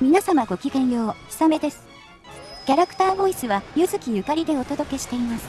皆様ごきげんよう、ひさめです。キャラクターボイスは、ゆずきゆかりでお届けしています。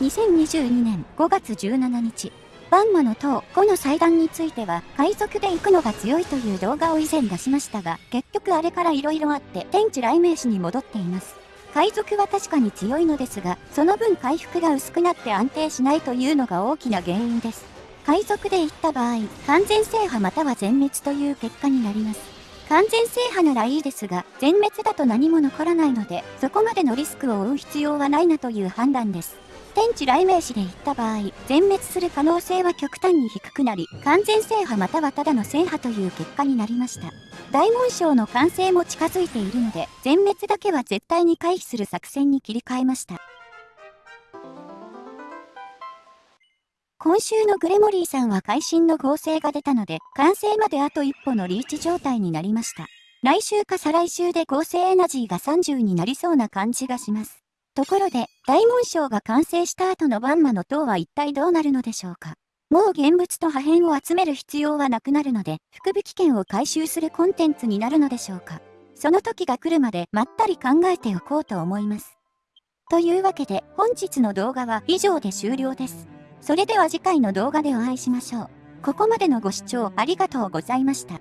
2022年5月17日、バンマの塔5の祭壇については、海賊で行くのが強いという動画を以前出しましたが、結局あれから色々あって、天地雷鳴詞に戻っています。海賊は確かに強いのですが、その分回復が薄くなって安定しないというのが大きな原因です。海賊で行った場合、完全制覇または全滅という結果になります。完全制覇ならいいですが、全滅だと何も残らないので、そこまでのリスクを負う必要はないなという判断です。天地雷鳴詞で言った場合、全滅する可能性は極端に低くなり、完全制覇またはただの制覇という結果になりました。大紋章の完成も近づいているので、全滅だけは絶対に回避する作戦に切り替えました。今週のグレモリーさんは会心の合成が出たので、完成まであと一歩のリーチ状態になりました。来週か再来週で合成エナジーが30になりそうな感じがします。ところで、大紋章が完成した後のバンマの塔は一体どうなるのでしょうか。もう現物と破片を集める必要はなくなるので、福引券を回収するコンテンツになるのでしょうか。その時が来るまでまったり考えておこうと思います。というわけで、本日の動画は以上で終了です。それでは次回の動画でお会いしましょう。ここまでのご視聴ありがとうございました。